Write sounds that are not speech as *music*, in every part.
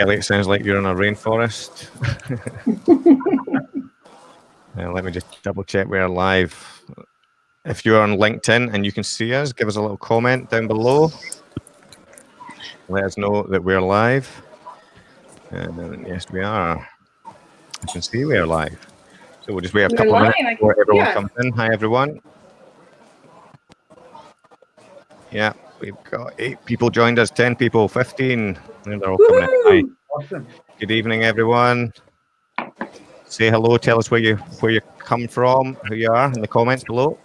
Kelly, it sounds like you're in a rainforest. *laughs* uh, let me just double check we're live. If you're on LinkedIn and you can see us, give us a little comment down below. Let us know that we're live. And yes, we are. You can see we are live. So we'll just wait a couple of minutes before everyone yeah. comes in. Hi, everyone. Yeah, we've got eight people joined us, 10 people, 15. And they're all coming in. Awesome. Good evening, everyone. Say hello, tell us where you where you come from, who you are in the comments below.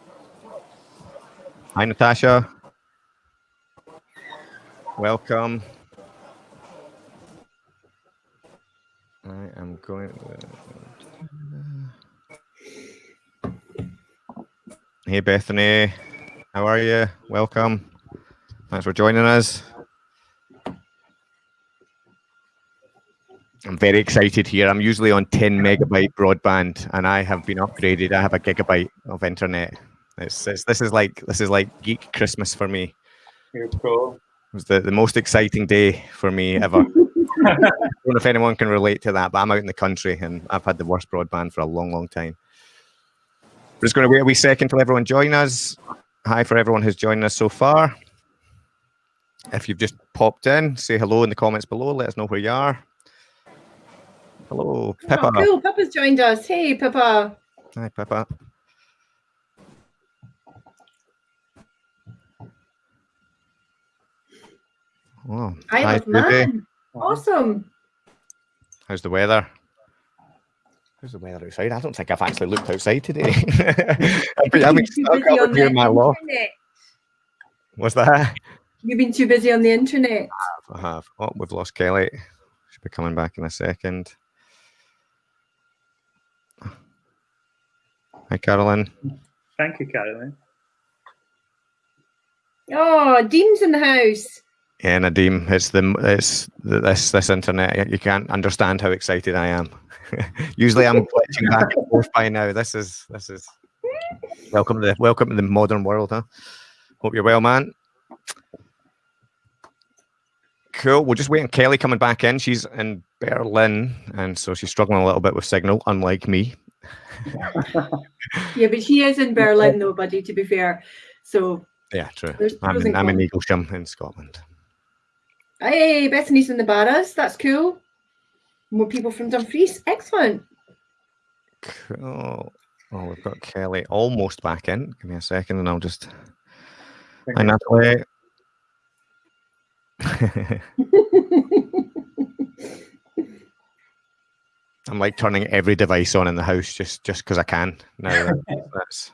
Hi, Natasha. Welcome. I am going. Hey, Bethany. How are you? Welcome. Thanks for joining us. I'm very excited here. I'm usually on 10 megabyte broadband and I have been upgraded. I have a gigabyte of internet. It's, it's this is like this is like geek Christmas for me. Cool. It was the, the most exciting day for me ever. *laughs* I don't know if anyone can relate to that, but I'm out in the country and I've had the worst broadband for a long, long time. We're just going to wait a wee second till everyone join us. Hi for everyone who's joined us so far. If you've just popped in, say hello in the comments below. Let us know where you are. Hello, Pippa. Oh, cool. Pippa's joined us. Hey, Pippa. Hi, Pippa. Oh, I hi, man. Awesome. How's the weather? How's the weather outside? I don't think I've actually looked outside today. *laughs* *laughs* I've been, I've been stuck up here in my loft. What's that? You've been too busy on the internet. I have. I have. Oh, we've lost Kelly. She'll be coming back in a second. Hi, Carolyn. Thank you, Carolyn. Oh, Dean's in the house. Yeah, Nadim, it's the it's the, this this internet. You can't understand how excited I am. *laughs* Usually, I'm glitching back and forth by now. This is this is welcome to the welcome to the modern world, huh? Hope you're well, man. Cool. We'll just wait on Kelly coming back in. She's in Berlin, and so she's struggling a little bit with signal, unlike me. Yeah, but she is in Berlin, though, buddy. To be fair, so yeah, true. I'm in, I'm in Eaglesham in Scotland. Hey, Bethany's in the Barras. That's cool. More people from Dumfries. Excellent. Cool. Oh, we've got Kelly almost back in. Give me a second, and I'll just. Hi, Natalie. *laughs* *laughs* *laughs* I'm like turning every device on in the house just just because I can. Now *laughs* that's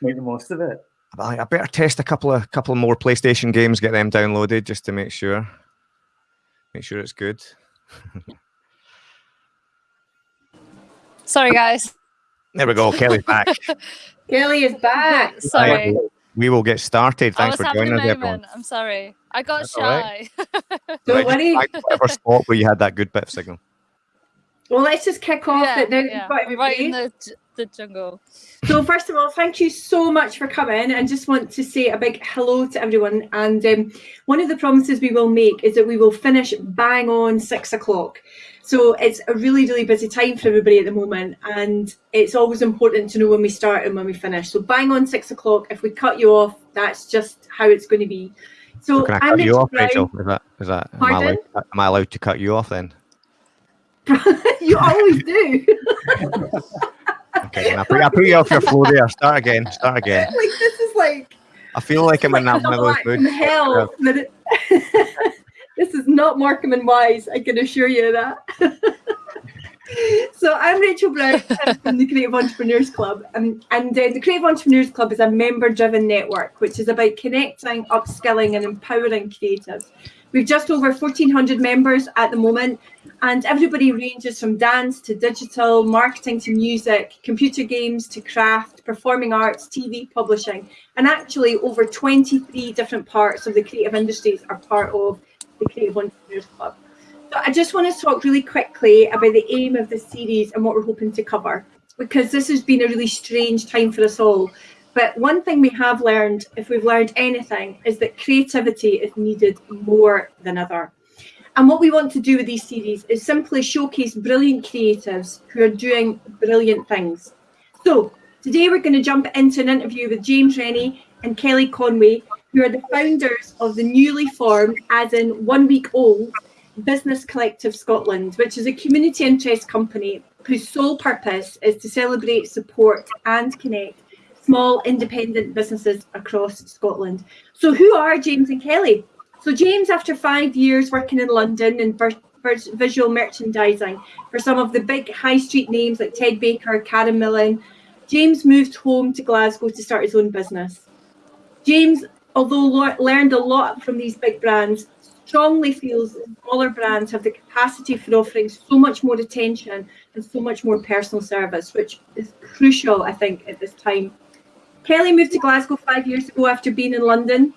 make the most of it. I, I better test a couple of couple more PlayStation games, get them downloaded just to make sure. Make sure it's good. *laughs* Sorry, guys. There we go. Kelly's *laughs* back. Kelly is back. Sorry. We will get started. Thanks for joining us, everyone. I'm sorry. I got That's shy. Right. Don't worry. Whatever spot where you had that good bit of signal. Well, let's just kick off yeah, it now. Yeah. Right in the, the jungle. So, first of all, thank you so much for coming and just want to say a big hello to everyone. And um, one of the promises we will make is that we will finish bang on six o'clock. So it's a really, really busy time for everybody at the moment. And it's always important to know when we start and when we finish. So bang on six o'clock. If we cut you off, that's just how it's going to be. So, so can I cut I'm you off, Rachel? Is that, is that, am I, allowed, am I allowed to cut you off then? *laughs* you always do. *laughs* okay, I put, I put you off your flow there. Start again. Start again. *laughs* Like this is like. I feel like I'm in that one of those moods. Hell, this is not Morecambe and Wise. I can assure you that. so I'm Rachel Brown from the Creative Entrepreneurs Club, um, and uh, the Creative Entrepreneurs Club is a member-driven network which is about connecting, upskilling, and empowering creatives We've just over 1,400 members at the moment, and everybody ranges from dance to digital, marketing to music, computer games to craft, performing arts, TV, publishing, and actually over 23 different parts of the creative industries are part of the Creative Entrepreneurs Club. So I just want to talk really quickly about the aim of this series and what we're hoping to cover, because this has been a really strange time for us all. But one thing we have learned, if we've learned anything, is that creativity is needed more than ever. And what we want to do with these series is simply showcase brilliant creatives who are doing brilliant things. So today we're going to jump into an interview with James Rennie and Kelly Conway, who are the founders of the newly formed, as in one week old, Business Collective Scotland, which is a community interest company whose sole purpose is to celebrate, support, and connect small independent businesses across Scotland. So, who are James and Kelly? So, James, after five years working in London in visual merchandising for some of the big high street names like Ted Baker, Karen Millen, James moved home to Glasgow to start his own business. James, although learned a lot from these big brands, strongly feels that smaller brands have the capacity for offering so much more attention and so much more personal service, which is crucial, I think, at this time. Kelly moved to Glasgow five years ago after being in London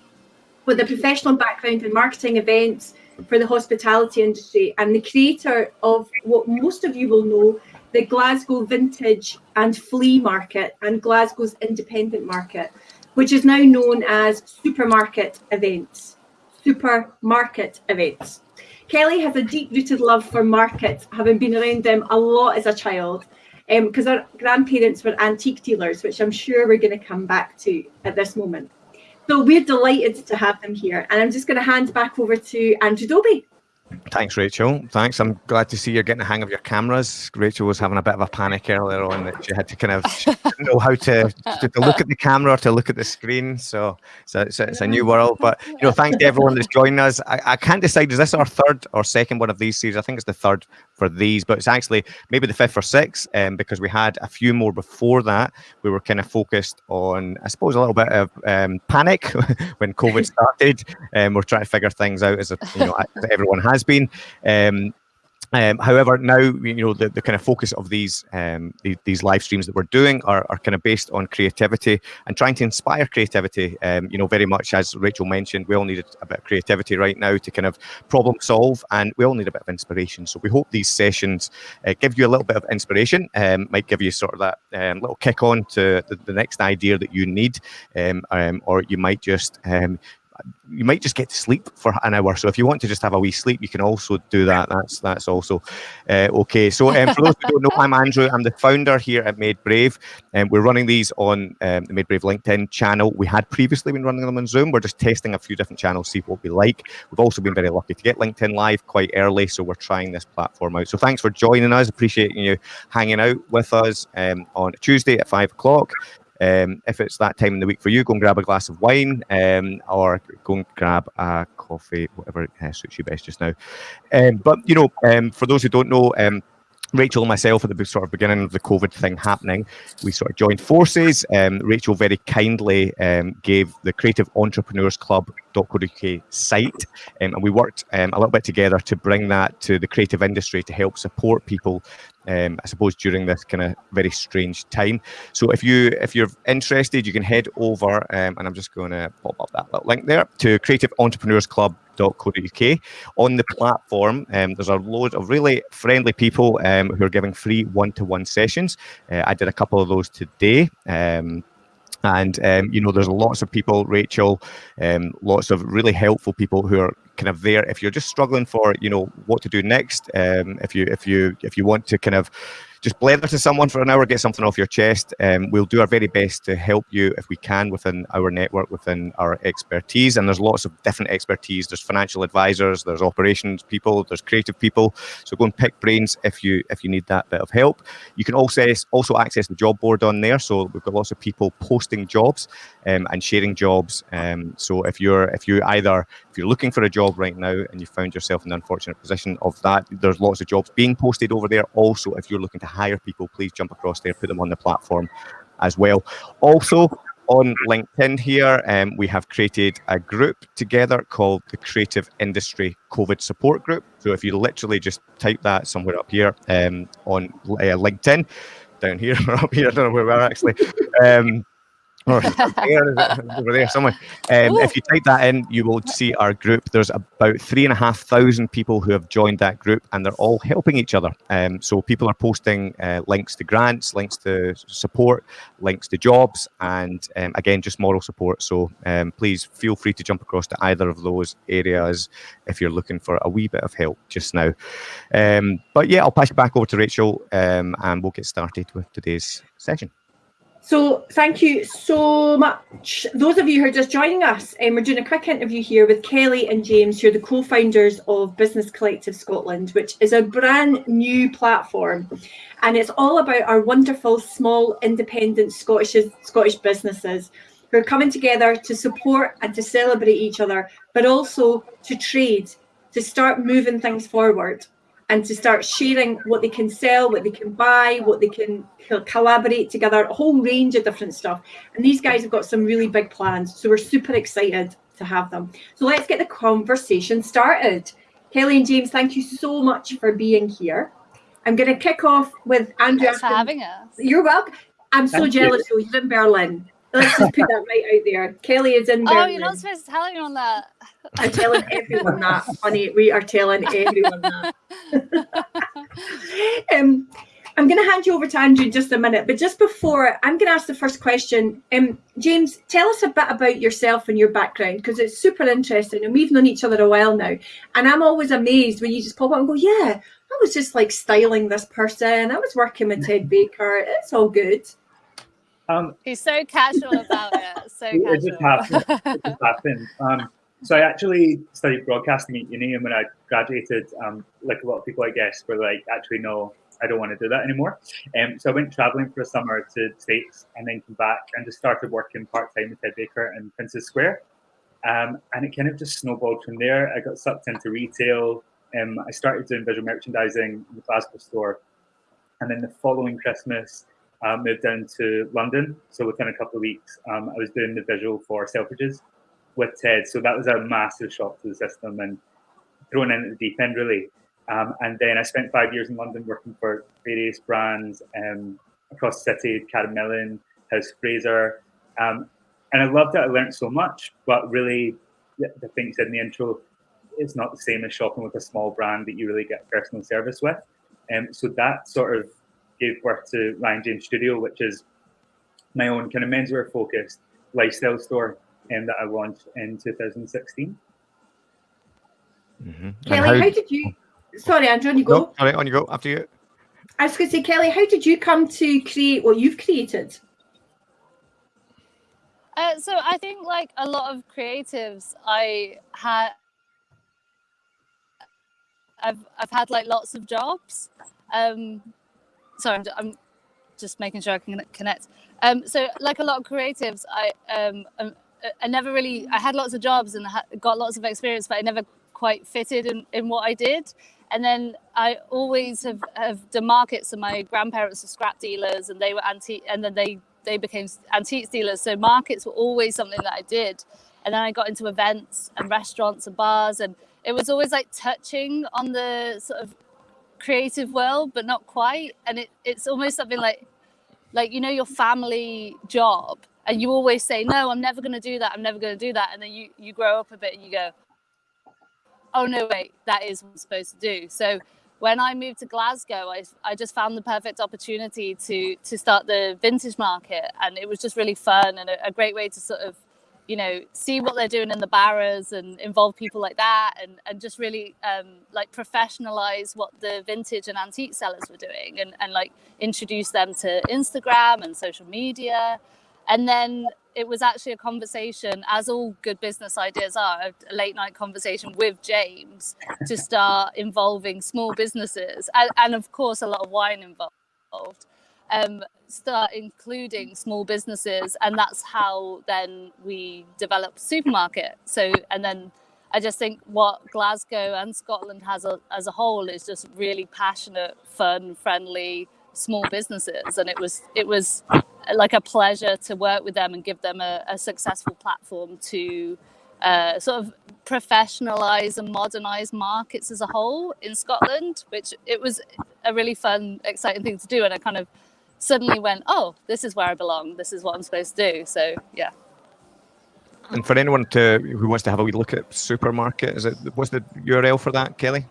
with a professional background in marketing events for the hospitality industry and the creator of what most of you will know the Glasgow Vintage and Flea Market and Glasgow's Independent Market, which is now known as Supermarket Events. Supermarket Events. Kelly has a deep rooted love for markets, having been around them a lot as a child, because um, our grandparents were antique dealers, which I'm sure we're going to come back to at this moment. So we're delighted to have them here. And I'm just going to hand back over to Andrew Dobie. Thanks, Rachel. Thanks. I'm glad to see you're getting the hang of your cameras. Rachel was having a bit of a panic earlier on that she had to kind of know how to, to, to, look at the camera or to look at the screen. So it's a, it's a, new world. But you know, thanks to everyone that's joining us. I, I can't decide is this our third or second one of these series? I think it's the third for these, but it's actually maybe the fifth or sixth um, because we had a few more before that. We were kind of focused on, I suppose, a little bit of um, panic *laughs* when COVID started. Um, we're trying to figure things out as, a, you know, as everyone has been. Um, um, however, now you know the, the kind of focus of these um, the, these live streams that we're doing are, are kind of based on creativity and trying to inspire creativity. Um, you know, very much as Rachel mentioned, we all need a bit of creativity right now to kind of problem solve, and we all need a bit of inspiration. So we hope these sessions uh, give you a little bit of inspiration, um, might give you sort of that um, little kick on to the, the, next idea that you need, um, or you might just you might just get to sleep for an hour. So if you want to just have a wee sleep, you can also do that. That's that's also uh, okay. So um, for those who don't know, I'm Andrew. I'm the founder here at Made Brave, and um, we're running these on um, the Made Brave LinkedIn channel. We had previously been running them on Zoom. We're just testing a few different channels, see what we like. We've also been very lucky to get LinkedIn live quite early, so we're trying this platform out. So thanks for joining us. Appreciating you hanging out with us um, on Tuesday at five o'clock. Um, if it's that time in the week for you, go and grab a glass of wine um, or go and grab a coffee, whatever uh, suits you best just now. Um, but, you know, um, for those who don't know, um, Rachel and myself at the sort of beginning of the COVID thing happening, we sort of joined forces. Um, Rachel very kindly um, gave the Creative Entrepreneurs Club.co.uk site, um, and we worked um, a little bit together to bring that to the creative industry to help support people um, I suppose during this kind of very strange time. So if you if you're interested, you can head over, um, and I'm just going to pop up that little link there to Creative Entrepreneurs Club.co.uk. On the platform, um, there's a load of really friendly people um, who are giving free one-to-one sessions. Uh, I did a couple of those today. Um, and um, you know there's lots of people rachel um, lots of really helpful people who are kind of there if you're just struggling for you know what to do next um, if you if you if you want to kind of just blether to someone for an hour, get something off your chest. Um, we'll do our very best to help you if we can within our network, within our expertise. And there's lots of different expertise. There's financial advisors, there's operations people, there's creative people. So go and pick brains if you if you need that bit of help. You can also also access the job board on there. So we've got lots of people posting jobs um, and sharing jobs. Um, so if you're if you either if you're looking for a job right now and you found yourself in the unfortunate position of that, there's lots of jobs being posted over there. Also, if you're looking to hire people, please jump across there, put them on the platform as well. Also, on LinkedIn here, um, we have created a group together called the Creative Industry COVID Support Group. So if you literally just type that somewhere up here um, on uh, LinkedIn, down here or *laughs* up here, I don't know where we are actually. Um, *laughs* or over there somewhere. Um, if you type that in, you will see our group. There's about three and a half thousand people who have joined that group, and they're all helping each other. Um, so people are posting uh, links to grants, links to support, links to jobs, and um, again, just moral support. So um, please feel free to jump across to either of those areas if you're looking for a wee bit of help just now. Um, but yeah, I'll pass it back over to Rachel, um, and we'll get started with today's session. So thank you so much. Those of you who are just joining us, um, we're doing a quick interview here with Kelly and James, who are the co-founders of Business Collective Scotland, which is a brand new platform. And it's all about our wonderful small independent Scottish, Scottish businesses who are coming together to support and to celebrate each other, but also to trade, to start moving things forward and to start sharing what they can sell, what they can buy, what they can collaborate together, a whole range of different stuff. And these guys have got some really big plans. So we're super excited to have them. So let's get the conversation started. Kelly and James, thank you so much for being here. I'm going to kick off with Andrew. Thanks for having us. You're welcome. I'm so Thank jealous. You. You're in Berlin. Let's just put that right out there. Kelly is in Berlin. Oh, you're not supposed to tell anyone that. I'm telling everyone that, honey. We are telling everyone that. *laughs* um, I'm going to hand you over to Andrew in just a minute, but just before, I'm going to ask the first question. Um, James, tell us a bit about yourself and your background because it's super interesting, and we've known each other a while now. And I'm always amazed when you just pop up and go, "Yeah, I was just like styling this person. I was working with Ted Baker. It's all good." Um, He's so casual about it. So it just happened. It just happened. Um, so I actually studied broadcasting at uni, and when I graduated, um, like a lot of people, I guess, were like, actually, no, I don't want to do that anymore. Um, so I went traveling for a summer to the States and then came back and just started working part time with Ted Baker in Princes Square. Um, and it kind of just snowballed from there. I got sucked into retail. Um, I started doing visual merchandising in the Glasgow store. And then the following Christmas, moved down to London. So within a couple of weeks, um, I was doing the visual for Selfridges with Ted. So that was a massive shock to the system and thrown in at the deep end, really. Um, and then I spent five years in London working for various brands um, across the city, Karen House Fraser. Um, and I loved it. I learned so much, but really, the, the thing you said in the intro, it's not the same as shopping with a small brand that you really get personal service with. Um, so that sort of gave birth to Ryan James Studio, which is my own kind of menswear focused lifestyle store um, that I launched in 2016. Mm-hmm. Kelly, how, how, did you? Sorry, Andrew, on you go. No, sorry, on you go. After you. I was going to say, Kelly, how did you come to create what you've created? Uh, so I think, like a lot of creatives, I had, I've I've had like lots of jobs. Um, sorry, I'm, I'm just making sure I can connect. Um, so like a lot of creatives, I um, um I never really I had lots of jobs and got lots of experience, but I never quite fitted in, in what I did. And then I always have, have done markets. and my grandparents were scrap dealers, and they were antique, and then they they became antiques dealers. So markets were always something that I did. And then I got into events and restaurants and bars, and it was always like touching on the sort of creative world, but not quite. And it, it's almost something like like you know your family job, and you always say no, I'm never going to do that. I'm never going to do that. And then you you grow up a bit and you go, oh no wait that is what i'm supposed to do so when i moved to glasgow i, I just found the perfect opportunity to to start the vintage market and it was just really fun and a, a great way to sort of you know see what they're doing in the barras and involve people like that and and just really um, like professionalize what the vintage and antique sellers were doing and and like introduce them to instagram and social media and then it was actually a conversation, as all good business ideas are, a late night conversation with James to start involving small businesses and, and of course, a lot of wine involved. Um, start including small businesses, and that's how then we develop supermarket. So, and then I just think what Glasgow and Scotland has a, as a whole is just really passionate, fun, friendly small businesses, and it was it was like a pleasure to work with them and give them a, a successful platform to uh, sort of professionalize and modernize markets as a whole in Scotland, which it was a really fun, exciting thing to do. And I kind of suddenly went, oh, this is where I belong. This is what I'm supposed to do. So yeah. And for anyone to who wants to have a wee look at supermarket, is it what's the URL for that, Kelly?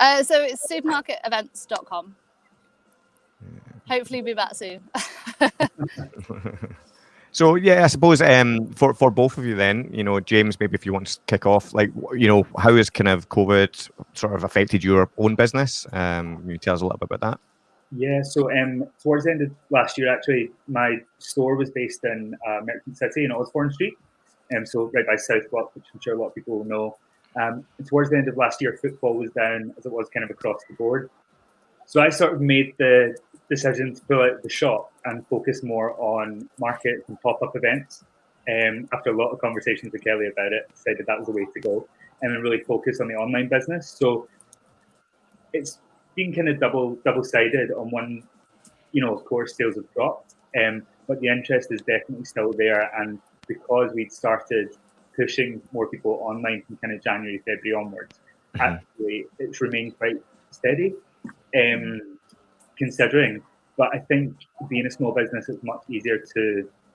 Uh, so it's supermarketevents.com. Hopefully, be back soon. *laughs* so yeah, I suppose um, for for both of you, then you know, James, maybe if you want to kick off, like you know, how has kind of COVID sort of affected your own business? Um, can you tell us a little bit about that? Yeah, so um, towards the end of last year, actually, my store was based in uh, Merchant City in Osborne Street, um, so right by South Block, which I'm sure a lot of people will know. Um, towards the end of last year, football was down as it was kind of across the board. So I sort of made the decision to pull out the shop and focus more on market and pop-up events. Um, after a lot of conversations with Kelly about it, decided that was the way to go, and then really focus on the online business. So it's been kind of double double-sided. On one, you know, of course, sales have dropped, um, but the interest is definitely still there. And because we'd started pushing more people online from kind of January, February onwards, mm-hmm. actually it's remained quite steady. Um, considering, but I think being a small business is much easier to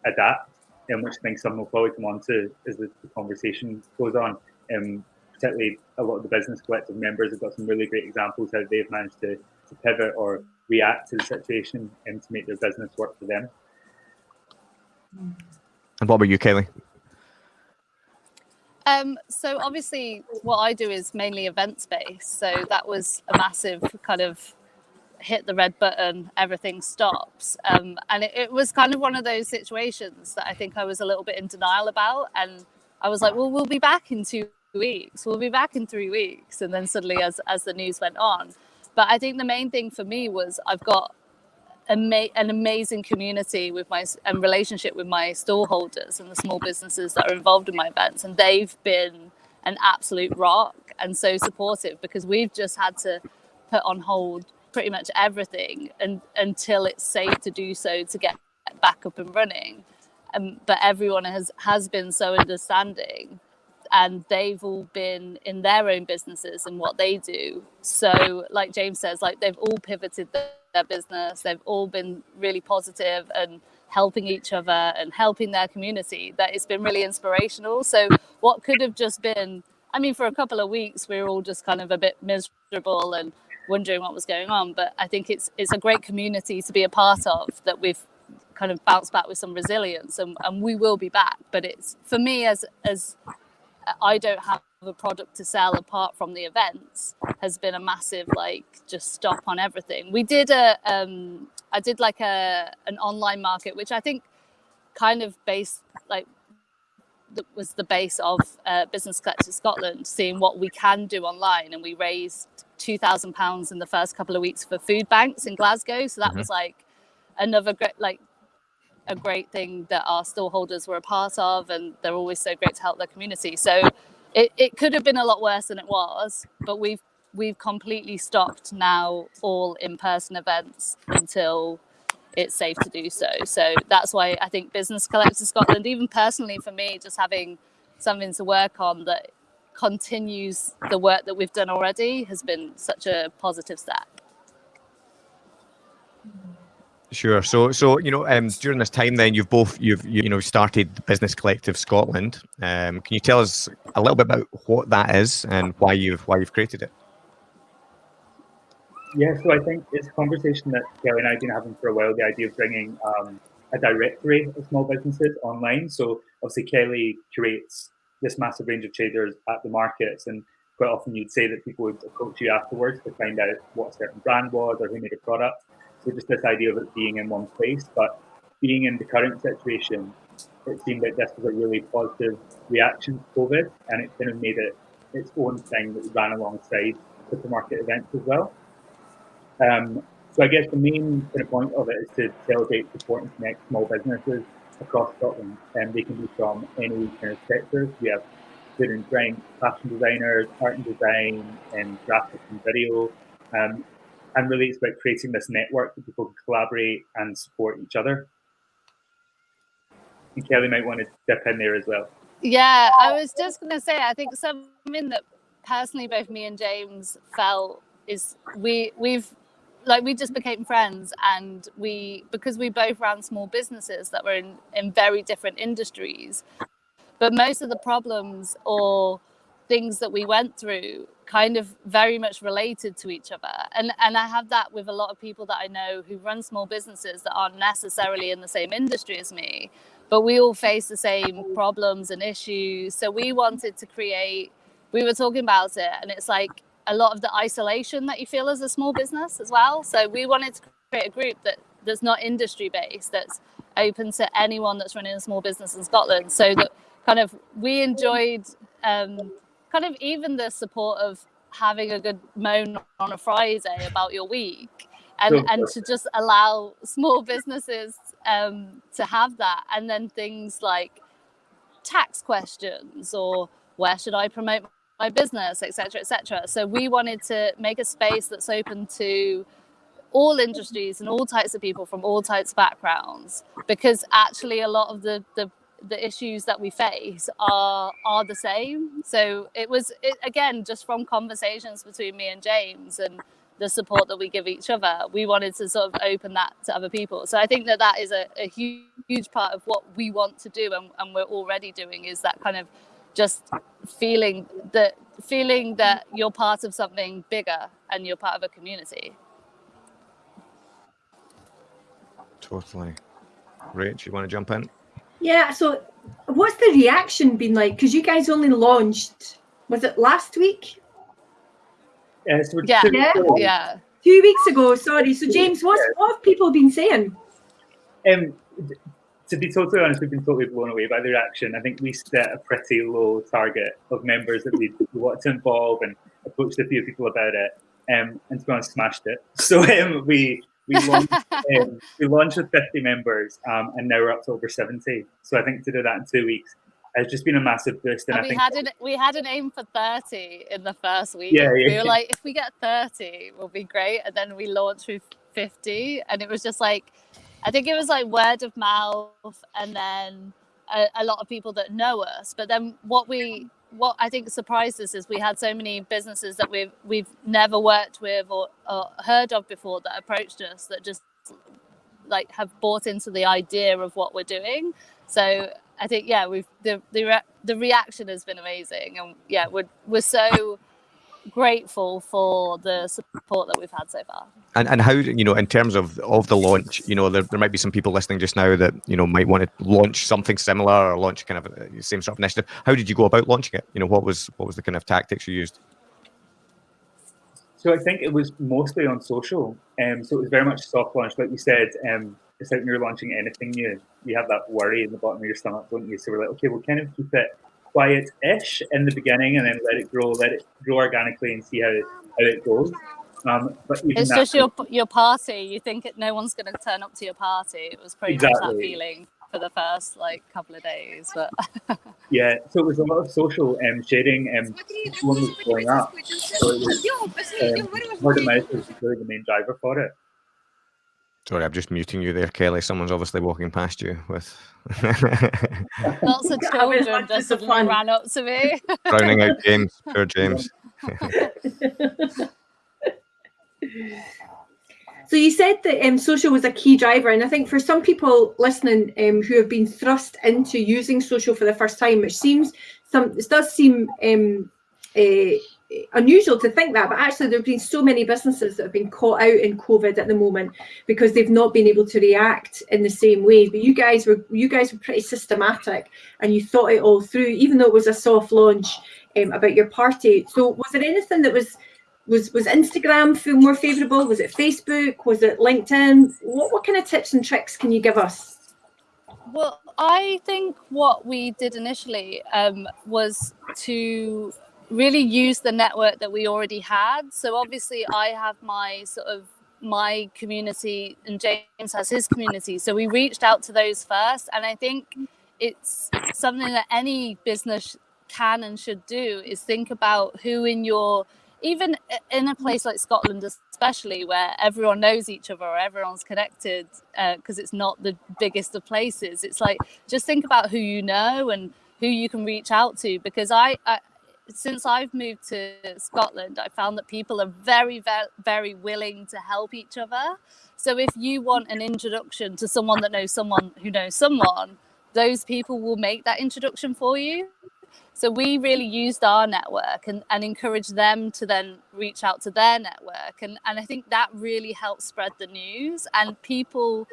adapt, and um, which I think some will probably come on to as the, the conversation goes on. Um, particularly a lot of the business collective members have got some really great examples how they've managed to, to pivot or react to the situation and to make their business work for them. And what about you, Kaylee? Um, so obviously, what I do is mainly events based. So that was a massive kind of hit the red button, everything stops. Um, and it, it, was kind of one of those situations that I think I was a little bit in denial about. And I was like, well, we'll be back in two weeks. We'll be back in three weeks. And then suddenly, as as the news went on, but I think the main thing for me was I've got ama- an amazing community with my and relationship with my store holders and the small businesses that are involved in my events, and they've been an absolute rock and so supportive because we've just had to put on hold pretty much everything and, until it's safe to do so to get back up and running. Um, but everyone has has been so understanding and they've all been in their own businesses and what they do. So like james says like they've all pivoted their, their business. They've all been really positive and helping each other and helping their community that it's been really inspirational. So what could have just been i mean for a couple of weeks we were all just kind of a bit miserable and wondering what was going on. But i think it's it's a great community to be a part of that we've kind of bounced back with some resilience and, and we will be back. But it's for me as as I don't have a product to sell apart from the events has been a massive like just stop on everything. We did a um I did like a an online market which I think kind of based like was the base of uh, Business Collective Scotland, seeing what we can do online, and we raised two thousand pounds in the first couple of weeks for food banks in Glasgow. So that mm-hmm. was like another great like a great thing that our storeholders were a part of, and they're always so great to help their community. So it, it could have been a lot worse than it was, but we've we've completely stopped now all in-person events until it's safe to do so. So that's why I think Business Collective Scotland, even personally for me, just having something to work on that continues the work that we've done already has been such a positive step. Sure. So, so you know, um, during this time, then you've both you've you, know started Business Collective Scotland. Um, can you tell us a little bit about what that is and why you've why you've created it? Yeah. So I think it's a conversation that Kelly and I've been having for a while. The idea of bringing um, a directory of small businesses online. So obviously, Kelly curates this massive range of traders at the markets, and quite often you'd say that people would approach you afterwards to find out what a certain brand was or who made a product. So just this idea of it being in one place, but being in the current situation, it seemed that this was a really positive reaction to COVID, and it kind of made it its own thing that ran alongside supermarket events as well. Um, so I guess the main kind of point of it is to celebrate, support, and connect small businesses across Scotland, and they can be from any kind of sectors. We have food and drink, fashion designers, art and design, and graphics and video. Um, and really it's about creating this network that people can collaborate and support each other. And Kelly might want to dip in there as well. Yeah, I was just going to say, I think something that personally both me and James felt is we we've like we just became friends and we because we both ran small businesses that were in in very different industries but most of the problems or things that we went through kind of very much related to each other. And and i have that with a lot of people that i know who run small businesses that aren't necessarily in the same industry as me but we all face the same problems and issues. So we wanted to create we were talking about it and it's like a lot of the isolation that you feel as a small business as well. So we wanted to create a group that that's not industry based that's open to anyone that's running a small business in scotland. So that kind of we enjoyed um, kind of even the support of having a good moan on a Friday about your week and, Sure. and to just allow small businesses um, to have that. And then things like tax questions or where should I promote my business, etc., etc. So we wanted to make a space that's open to all industries and all types of people from all types of backgrounds because actually a lot of the the the issues that we face are are the same so it was it, again just from conversations between me and james and the support that we give each other we wanted to sort of open that to other people so i think that that is a, a huge, huge part of what we want to do and, and we're already doing is that kind of just feeling that feeling that you're part of something bigger and you're part of a community Totally. Rach, you want to jump in? Yeah, so what's the reaction been like? Because you guys only launched, was it last week? Uh, so Yeah. two- Yeah. yeah Two weeks ago, sorry. So James, what's, what have people been saying? Um, to be totally honest, we've been totally blown away by the reaction. I think we set a pretty low target of members that we *laughs* wanted to involve and approached a few people about it. Um, and to be honest, smashed it. *laughs* So um, we we launched, *laughs* um, we launched with 50 members, um, and now we're up to over 70. So I think to do that in two weeks has just been a massive boost. And, And I we think had an we had an aim for 30 in the first week. Yeah, yeah We yeah. were like, if we get 30, we'll be great. And then we launched with 50. And it was just like I think it was like word of mouth and then a, a lot of people that know us. But then what we what I think surprised us is we had so many businesses that we've we've never worked with or, or heard of before that approached us that just like have bought into the idea of what we're doing. So I think yeah, we've the the re- the reaction has been amazing, and yeah, we're we're so grateful for the support that we've had so far. And and how you know in terms of of the launch, you know there, there might be some people listening just now that you know might want to launch something similar or launch kind of a same sort of initiative. How did you go about launching it? You know what was what was the kind of tactics you used? So I think it was mostly on social. Um, so it was very much soft launch, like you said. Um, it's like when you're launching anything new, you have that worry in the bottom of your stomach, don't you? So we're like, okay, we'll kind of keep it quiet-ish in the beginning, and then let it grow, let it grow organically, and see how how it goes. Um, but even It's just your your party. You think it, no one's going to turn up to your party. It was pretty much that feeling for the first like couple of days, but *laughs* yeah. So it was a lot of social um, sharing, and one was going up. So it was um, word of mouth was really the main driver for it. Sorry, I'm just muting you there, Kelly. Someone's obviously walking past you with *laughs* lots of *laughs* children like, just fun. ran up to me. *laughs* drowning out James. Poor James. So you said that um, social was a key driver, and I think for some people listening um, who have been thrust into using social for the first time, which seems some it does seem um, uh, unusual to think that, but actually there have been so many businesses that have been caught out in COVID at the moment because they've not been able to react in the same way. But you guys were you guys were pretty systematic, and you thought it all through, even though it was a soft launch um, about your party. So was there anything that was was was Instagram feel more favourable? Was it Facebook? Was it LinkedIn? What what kind of tips and tricks can you give us? Well, I think what we did initially um, was to really use the network that we already had. So obviously, I have my sort of my community, and James has his community. So we reached out to those first, and I think it's something that any business can and should do is think about who in your even in a place like Scotland, especially where everyone knows each other, or everyone's connected, uh, because it's not the biggest of places. It's like just think about who you know and who you can reach out to. Because I, I since I've moved to Scotland, I found that people are very, very, very willing to help each other. So if you want an introduction to someone that knows someone who knows someone, those people will make that introduction for you. So we really used our network and, and encouraged them to then reach out to their network. And, and I think that really helped spread the news. And people,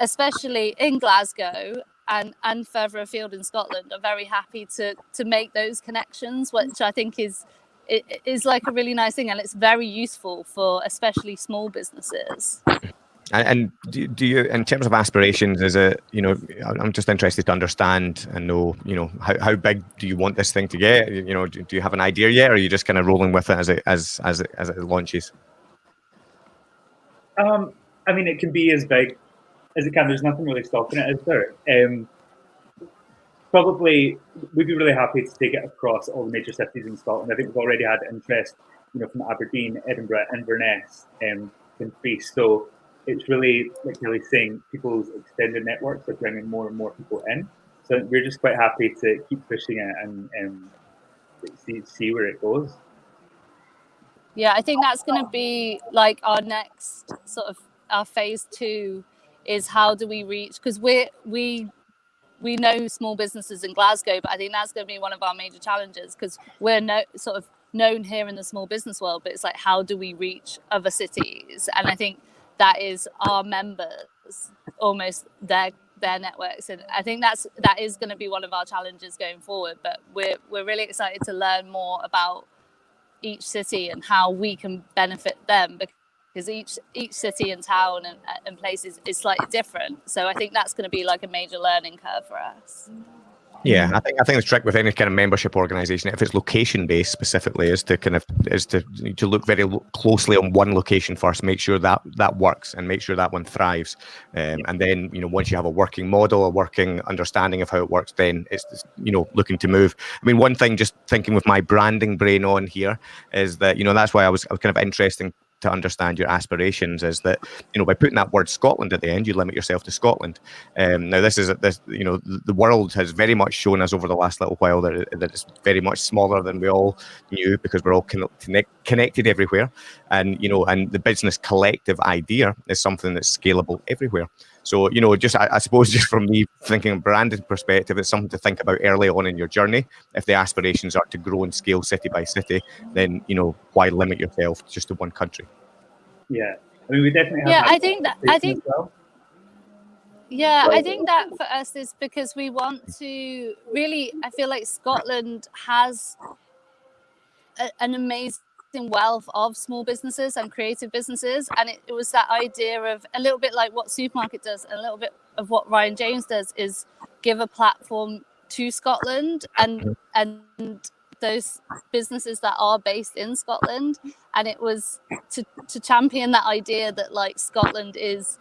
especially in Glasgow and, and further afield in Scotland, are very happy to, to make those connections, which I think is it is like a really nice thing and it's very useful for especially small businesses. And, and do, do, you, in terms of aspirations, is it, you know, I'm just interested to understand and know, you know, how, how big do you want this thing to get? You know, do, do you have an idea yet, or are you just kind of rolling with it as it as as it, as it launches? Um, I mean, it can be as big as it can. There's nothing really stopping it, is there? Um, probably, we'd be really happy to take it across all the major cities in Scotland. I think we've already had interest, you know, from Aberdeen, Edinburgh, Inverness, um, Dumfries. So it's really like really saying people's extended networks are bringing more and more people in. So we're just quite happy to keep pushing it and um, see see where it goes. Yeah, I think that's going to be like our next sort of our phase two is how do we reach because we we we know small businesses in Glasgow, but I think that's going to be one of our major challenges because we're no sort of known here in the small business world, but it's like how do we reach other cities? And I think that is our members almost their their networks and i think that's that is going to be one of our challenges going forward but we're we're really excited to learn more about each city and how we can benefit them because each each city and town and, and places is slightly different. So i think that's going to be like a major learning curve for us. Yeah, I think I think the trick with any kind of membership organization, if it's location based specifically, is to kind of is to to look very lo- closely on one location first, make sure that that works, and make sure that one thrives, um, and then you know once you have a working model, a working understanding of how it works, then it's you know looking to move. I mean, one thing, just thinking with my branding brain on here, is that you know that's why I was, I was kind of interesting to understand your aspirations is that you know by putting that word Scotland at the end, you limit yourself to Scotland. Um, now this is this you know the world has very much shown us over the last little while that, that it's very much smaller than we all knew because we're all connect, connected everywhere, and you know and the business collective idea is something that's scalable everywhere. So, you know, just I, I, suppose *laughs* just from me thinking branded perspective, it's something to think about early on in your journey. If the aspirations are to grow and scale city by city, then you know why limit yourself just to one country? Yeah, I mean, we definitely. yeah, I think that I think. Well. Yeah, I think that for us is because we want to really. I feel like Scotland has a, an amazing wealth of small businesses and creative businesses. And it, it, was that idea of a little bit like what Supermarket does, and a little bit of what Ryan James does is give a platform to Scotland and mm-hmm. and those businesses that are based in Scotland. And it was to to champion that idea that like Scotland is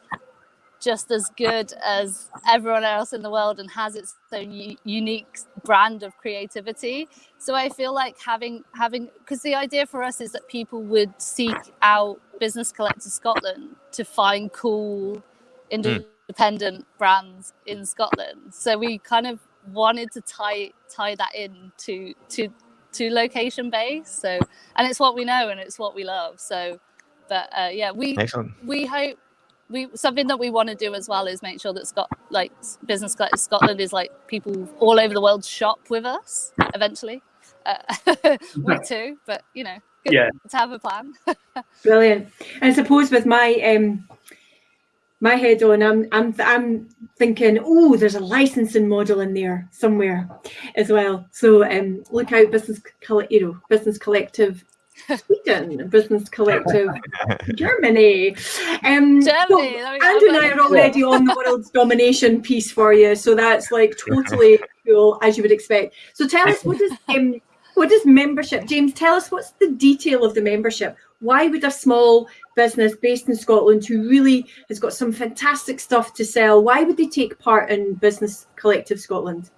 just as good as everyone else in the world and has its own unique brand of creativity so i feel like having having because the idea for us is that people would seek out business collective scotland to find cool hmm. independent mm. brands in scotland so we kind of wanted to tie tie that in to to to location base so and it's what we know and it's what we love so but uh, yeah we Excellent. we hope we something that we want to do as well is make sure that Scott like business Scotland is like people all over the world shop with us eventually. Uh, *laughs* we too, but you know, good yeah. to have a plan. *laughs* Brilliant. And I suppose with my um my head on, I'm I'm I'm thinking, oh, there's a licensing model in there somewhere as well. So um, look out, business, you know, business collective Sweden, Business Collective *laughs* Germany. Um, Germany. So Andrew and I are already on the world's *laughs* domination piece for you, so that's like totally *laughs* cool as you would expect. So tell us what is um, what is membership, James? Tell us what's the detail of the membership. Why would a small business based in Scotland who really has got some fantastic stuff to sell, why would they take part in Business Collective Scotland?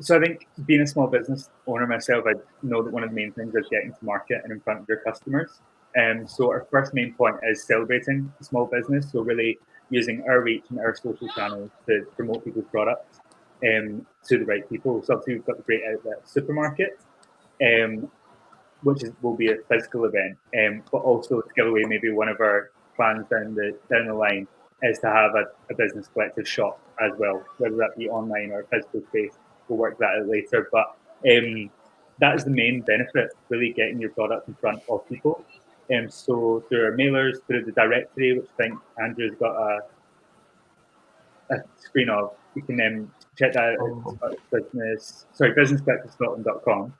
So I think being a small business owner myself, I know that one of the main things is getting to market and in front of your customers. And um, so our first main point is celebrating small business. So really using our reach and our social channels to promote people's products um, to the right people. So obviously we've got the great outlet supermarket. um, which is, will be a physical event, um, but also to give away maybe one of our plans down the down the line is to have a, a business collective shop as well, whether that be online or physical space. We'll work that out later, but um, that is the main benefit, really getting your product in front of people. Um, so through our mailers, through the directory, which I think Andrew's got a, a screen of, you can um, check that out Oh. at business, sorry, businesscollectivescotland.com.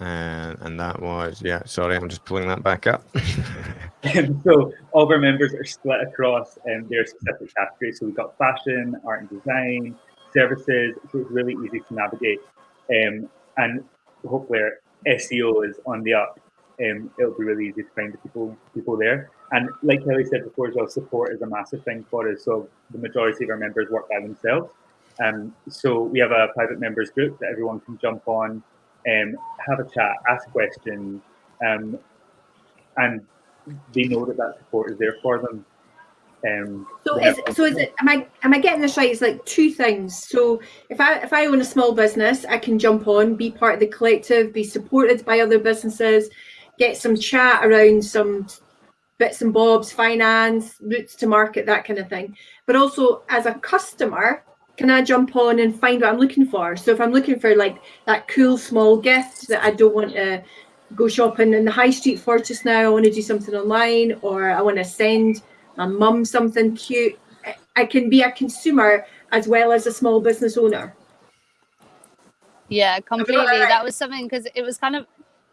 Uh, and that was yeah. Sorry, I'm just pulling that back up. *laughs* *laughs* Um, so all of our members are split across um, their specific categories. So we've got fashion, art and design, services. So it's really easy to navigate. Um, and hopefully our SEO is on the up. Um, it'll be really easy to find the people people there. And like Kelly said before as well, support is a massive thing for us. So the majority of our members work by themselves. Um, so we have a private members group that everyone can jump on, um, have a chat, ask questions, um, and they know that that support is there for them. Um, So is so is it am I am I getting this right? It's like two things. So if I if I own a small business, I can jump on, be part of the collective, be supported by other businesses, get some chat around some bits and bobs, finance, routes to market, that kind of thing. But also as a customer, can I jump on and find what I'm looking for? So if I'm looking for like that cool small gift that I don't want to go shopping in the high street for just now, I want to do something online or I want to send my mum something cute. I- can be a consumer as well as a small business owner. Yeah, completely. right? That was something because it was kind of,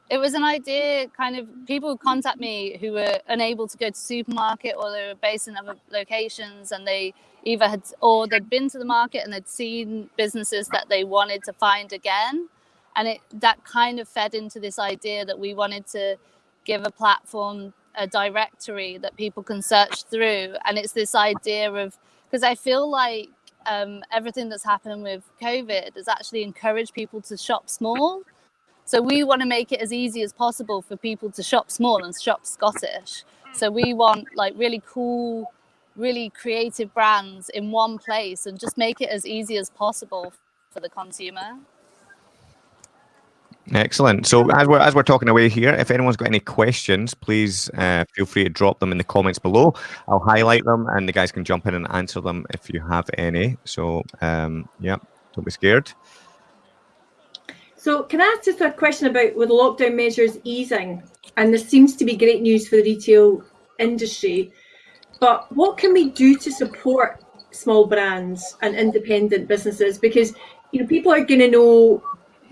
it was an idea. Kind of people would contact me who were unable to go to supermarket or they were based in other locations, and they either had or they'd been to the market and they'd seen businesses that they wanted to find again, and it that kind of fed into this idea that we wanted to give a platform, a directory that people can search through, and it's this idea of because I feel like um, everything that's happened with COVID has actually encouraged people to shop small. So we want to make it as easy as possible for people to shop small and shop Scottish. So we want like really cool, really creative brands in one place and just make it as easy as possible for the consumer. Excellent. So as we're as we're talking away here, if anyone's got any questions, please uh, feel free to drop them in the comments below. I'll highlight them, and the guys can jump in and answer them if you have any. So um, yeah, don't be scared. So can I ask just a question about with lockdown measures easing, and this seems to be great news for the retail industry, but what can we do to support small brands and independent businesses? Because you know people are going to know,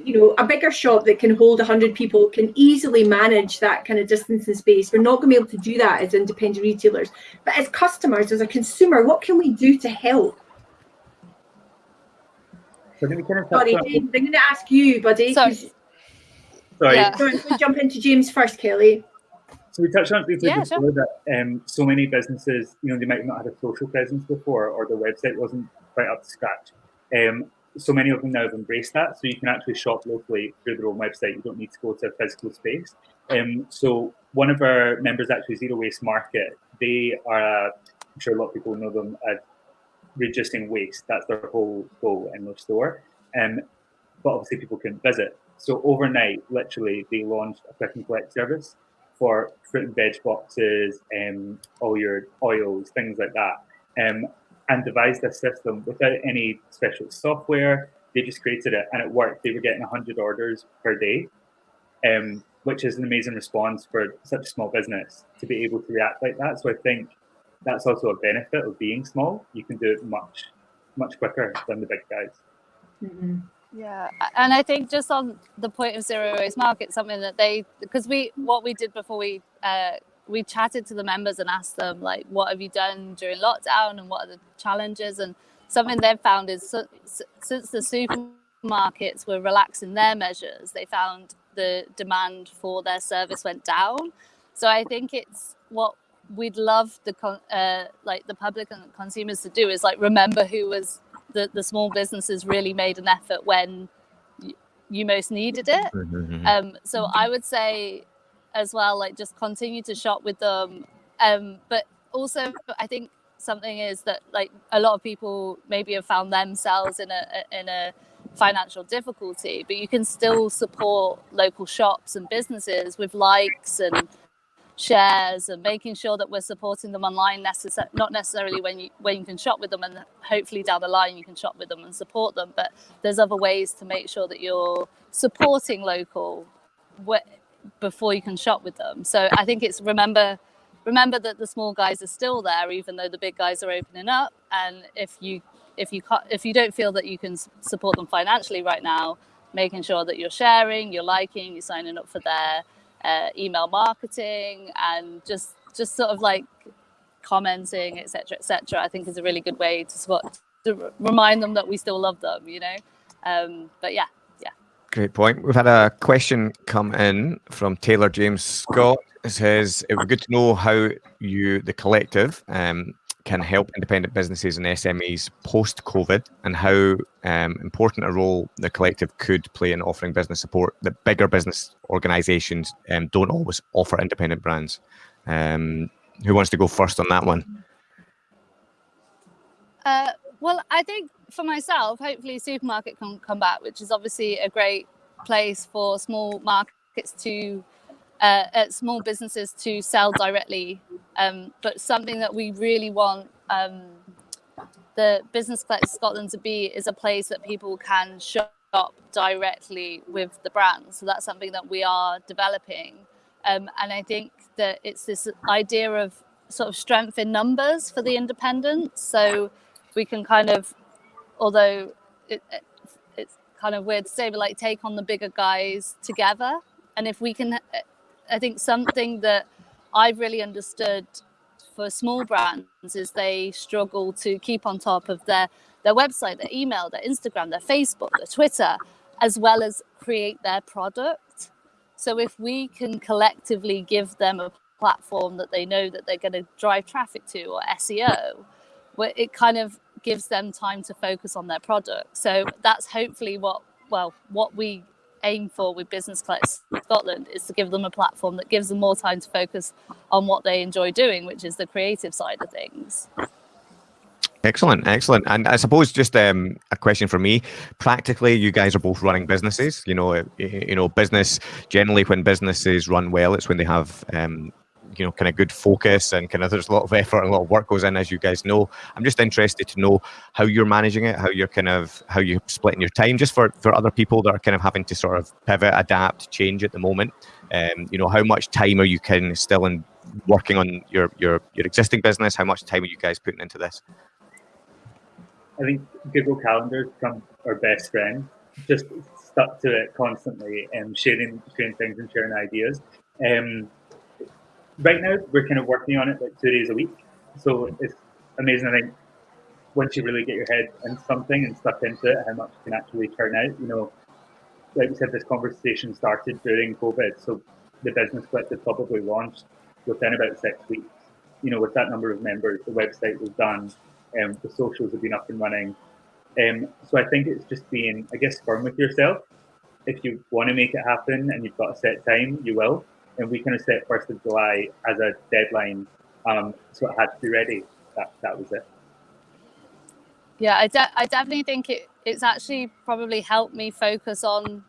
you know, a bigger shop that can hold hundred people can easily manage that kind of distance and space. We're not going to be able to do that as independent retailers, but as customers, as a consumer, what can we do to help? so we kind of touch Sorry, on- James, I'm going to ask you, buddy. Sorry. 'cause- sorry, Yeah. Go on, go jump into James first, Kelly. So we touched on it briefly Yeah, sure. before that um, so many businesses, you know, they might have not had a social presence before or their website wasn't quite up to scratch. Um, so many of them now have embraced that. So you can actually shop locally through their own website. You don't need to go to a physical space. Um, so one of our members, actually Zero Waste Market, they are, I'm sure a lot of people know them, uh, reducing waste. That's their whole goal in their store. Um, but obviously people couldn't visit. So overnight, literally, they launched a click and collect service for fruit and veg boxes, um, all your oils, things like that, um, and devised a system without any special software. They just created it and it worked. They were getting 100 orders per day, um, which is an amazing response for such a small business to be able to react like that. So I think that's also a benefit of being small. You can do it much, much quicker than the big guys. Yeah, and I think just on the point of zero waste market, something that they because we what we did before we uh, we chatted to the members and asked them like, what have you done during lockdown and what are the challenges? And something they've found is so, since the supermarkets were relaxing their measures, they found the demand for their service went down. So I think it's what we'd love the con- uh, like the public and consumers to do is like remember who was the, the small businesses really made an effort when you most needed it. Um, so I would say as well, like just continue to shop with them. Um, but also, I think something is that like a lot of people maybe have found themselves in a in a financial difficulty, but you can still support local shops and businesses with likes and shares and making sure that we're supporting them online necess- not necessarily when you when you can shop with them and hopefully down the line you can shop with them and support them but there's other ways to make sure that you're supporting local before you can shop with them. So i think it's remember remember that the small guys are still there even though the big guys are opening up. And if you if you if you don't feel that you can support them financially right now making sure that you're sharing you're liking you're signing up for their uh, email marketing and just just sort of like commenting etc etc i think is a really good way to support to remind them that we still love them you know? Um, but yeah yeah great point we've had a question come in from taylor james scott it says it would be good to know how you the collective um, can help independent businesses and SMEs post COVID and how um, important a role the collective could play in offering business support that bigger business organizations um, don't always offer independent brands. Um, who wants to go first on that one? Uh, well, I think for myself, hopefully, supermarket can come back, which is obviously a great place for small markets to uh, at small businesses to sell directly, um, but something that we really want um, the Business Collective Scotland to be is a place that people can shop directly with the brand. So that's something that we are developing. Um, and I think that it's this idea of sort of strength in numbers for the independents. So we can kind of, although it, it, it's kind of weird to say, but like take on the bigger guys together. And if we can I think something that I've really understood for small brands is they struggle to keep on top of their their website, their email, their Instagram, their Facebook, their Twitter, as well as create their product. So if we can collectively give them a platform that they know that they're going to drive traffic to or SEO, it kind of gives them time to focus on their product. So that's hopefully what well what we aim for with Business Collective Scotland is to give them a platform that gives them more time to focus on what they enjoy doing, which is the creative side of things. Excellent, excellent. And I suppose just um, a question for me. Practically, you guys are both running businesses. You know, you know, business generally when businesses run well, it's when they have um, you know kind of good focus and kind of there's a lot of effort and a lot of work goes in as you guys know. I'm just interested to know how you're managing it how you're kind of how you're splitting your time just for for other people that are kind of having to sort of pivot adapt change at the moment. Um, you know how much time are you of still in working on your your your existing business? How much time are you guys putting into this? I think google calendar become our best friend. Just stuck to it constantly and sharing sharing things and sharing ideas. Um, right now we're kind of working on it like two days a week. So it's amazing. I think once you really get your head in something and stuck into it, how much can actually turn out. You know, like we said, this conversation started during COVID, so the business collective probably launched within about six weeks. You know, with that number of members, the website was done, and um, the socials have been up and running. Um, so I think it's just being, I guess, firm with yourself. If you want to make it happen and you've got a set time, you will and we kind of set first of July as a deadline, um, so it had to be ready. That that was it. Yeah, I, de- I definitely think it, it's actually probably helped me focus on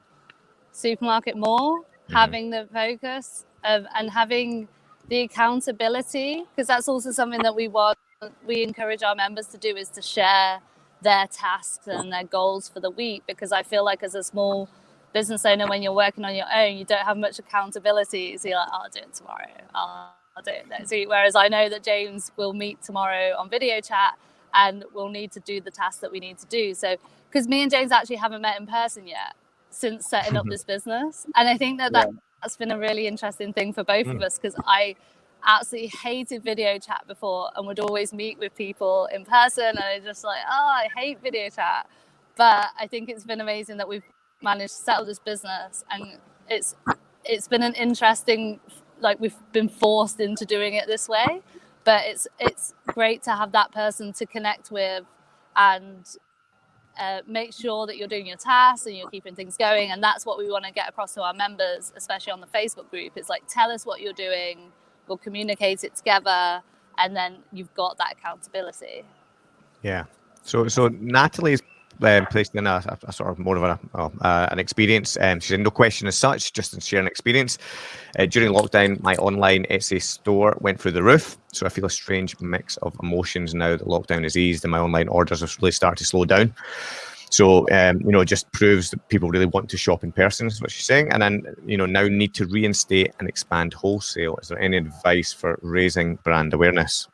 supermarket more, mm-hmm. having the focus of, and having the accountability, because that's also something that we want, we encourage our members to do is to share their tasks and their goals for the week, because I feel like as a small business owner, when you're working on your own, you don't have much accountability. So you're like, I'll do it tomorrow. I'll, I'll do it next week. Whereas I know that James will meet tomorrow on video chat and we'll need to do the tasks that we need to do. So, because me and James actually haven't met in person yet since setting up *laughs* this business. And I think that, that yeah. that's been a really interesting thing for both mm. of us because I absolutely hated video chat before and would always meet with people in person. And I just like, oh, I hate video chat. But I think it's been amazing that we've managed to settle this business and it's it's been an interesting like we've been forced into doing it this way. But it's it's great to have that person to connect with and uh, make sure that you're doing your tasks and you're keeping things going. And that's what we want to get across to our members especially on the facebook group. It's like tell us what you're doing we'll communicate it together and then you've got that accountability. Yeah. So so natalie's um, placed in a, a, sort of more of a, uh, an experience. Um, she said, no question as such, just share an experience. Uh, during lockdown, my online Etsy store went through the roof. So I feel a strange mix of emotions now that lockdown is eased and my online orders have really started to slow down. So, um, you know, it just proves that people really want to shop in person, is what she's saying. And then, you know, now need to reinstate and expand wholesale. Is there any advice for raising brand awareness?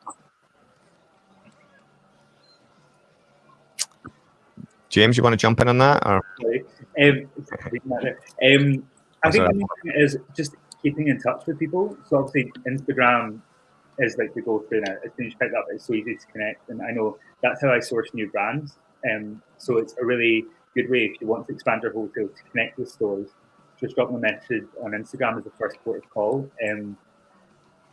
James, you want to jump in on that? Or? Um, um, I think the thing is just keeping in touch with people. So obviously Instagram is like the go-to now. As soon as you pick up, it's so easy to connect. And I know that's how I source new brands. Um, so it's a really good way if you want to expand your wholesale to connect with stores. Just drop them a message on Instagram as the first port of call, um,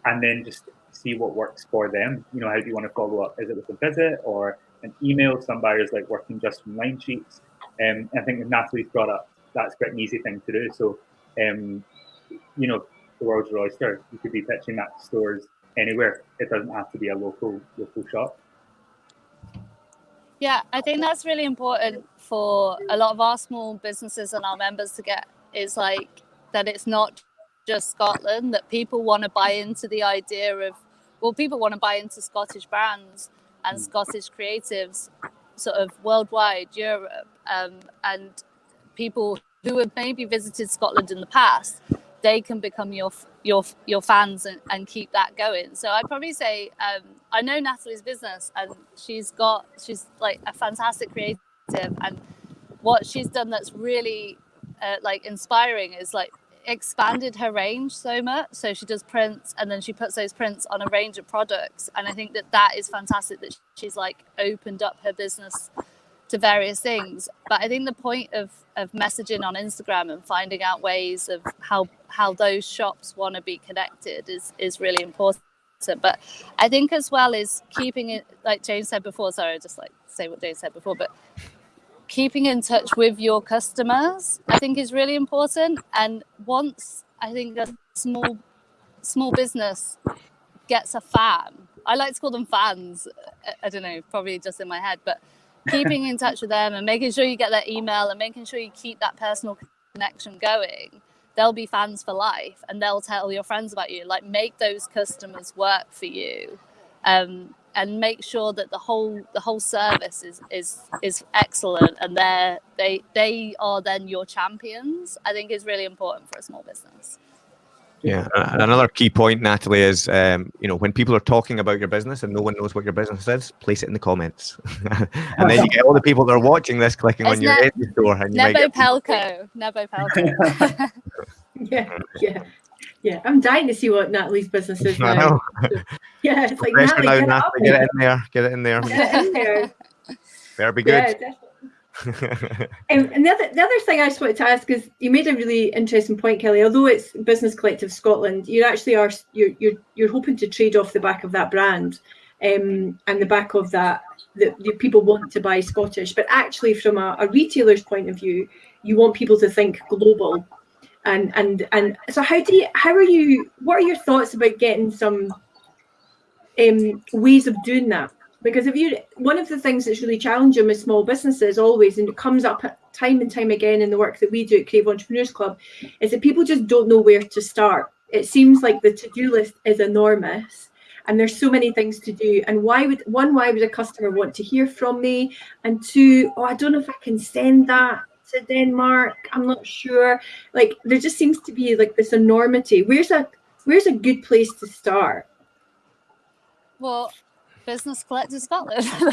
and then just see what works for them. You know, how do you want to follow up? Is it with a visit or an email? Some buyers like working just from line sheets. Um, I think Natalie's brought up, that's quite an easy thing to do. So, um, you know, the world's your oyster. You could be pitching that to stores anywhere. It doesn't have to be a local local shop. Yeah, I think that's really important for a lot of our small businesses and our members to get is like that it's not just Scotland, that people want to buy into the idea of, well, people want to buy into Scottish brands and. Scottish creatives sort of worldwide, Europe, um, and people who have maybe visited Scotland in the past they can become your your your fans and, and keep that going. So I'd probably say um, I know Natalie's business and she's got she's like a fantastic creative and what she's done that's really uh, like inspiring is like expanded her range so much so she does prints and then she puts those prints on a range of products and i think that that is fantastic that she's like opened up her business to various things. But I think the point of of messaging on Instagram and finding out ways of how how those shops want to be connected is is really important. But I think as well is keeping it like James said before. Sorry, I just like say what James said before, but keeping in touch with your customers I think is really important. And once I think a small small business gets a fan, I like to call them fans. I don't know, probably just in my head, but keeping in touch with them and making sure you get their email and making sure you keep that personal connection going they'll be fans for life and they'll tell your friends about you like make those customers work for you um, and make sure that the whole the whole service is is is excellent and they're they they are then your champions i think is really important for a small business. Yeah, another key point, Natalie, is um, you know when people are talking about your business and no one knows what your business is, place it in the comments, *laughs* and then you get all the people that are watching this clicking it's on your ne- store, and you Nebo get... Pelco, Nebo Pelco. *laughs* yeah, yeah, yeah. I'm dying to see what Natalie's business is *laughs* now. *laughs* yeah, it's like Natalie, now, get, Natalie, get it in there, get it in there. Get it in there. *laughs* Better be good. Yeah, and the other, the other thing I just wanted to ask is you made a really interesting point, Kelly. Although it's Business Collective Scotland, you actually are you're you're, you're hoping to trade off the back of that brand, um, and the back of that that people want to buy Scottish. But actually, from a, a retailer's point of view, you want people to think global. And and and so how do you how are you? What are your thoughts about getting some um, ways of doing that? because if you one of the things that's really challenging with small businesses always and it comes up time and time again in the work that we do at creative entrepreneurs club is that people just don't know where to start it seems like the to-do list is enormous and there's so many things to do and why would one why would a customer want to hear from me and two oh i don't know if i can send that to denmark i'm not sure like there just seems to be like this enormity where's a where's a good place to start well Business Collective Scotland. *laughs*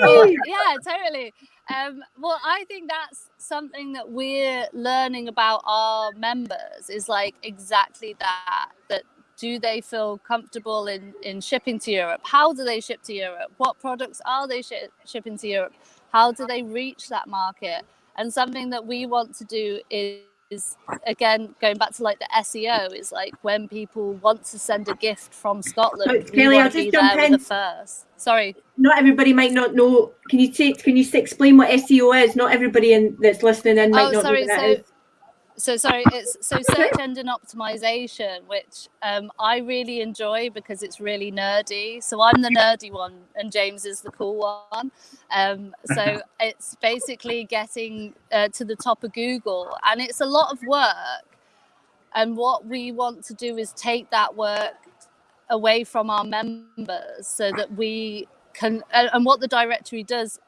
yeah, totally. Um, well, I think that's something that we're learning about our members is like exactly that. That do they feel comfortable in in shipping to Europe? How do they ship to Europe? What products are they sh- shipping to Europe? How do they reach that market? And something that we want to do is is again going back to like the SEO is like when people want to send a gift from Scotland, oh, Kelly, I'll just jump in. First. Sorry. Not everybody might not know. Can you take? Can you explain what SEO is? Not everybody in that's listening in might oh, not sorry, know what so, so sorry, it's so search engine optimization, which um, I really enjoy because it's really nerdy. So I'm the nerdy one, and James is the cool one. Um, so *laughs* it's basically getting uh, to the top of Google, and it's a lot of work. And what we want to do is take that work away from our members so that we can. And what the directory does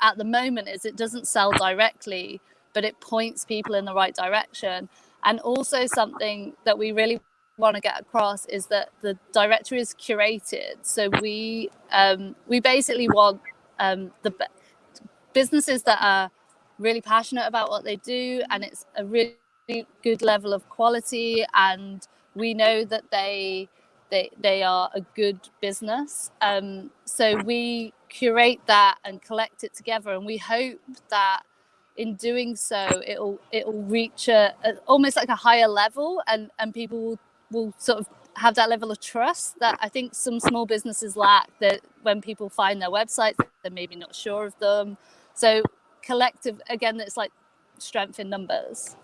at the moment is it doesn't sell directly but it points people in the right direction. And also something that we really want to get across is that the directory is curated. So we um, we basically want um, the businesses that are really passionate about what they do, and it's a really good level of quality, and we know that they they they are a good business. Um, so we curate that and collect it together, and we hope that in doing so it'll it'll reach a, a, almost like a higher level and and people will, will sort of have that level of trust that I think some small businesses lack that when people find their websites they're maybe not sure of them. So collective again it's like strength in numbers.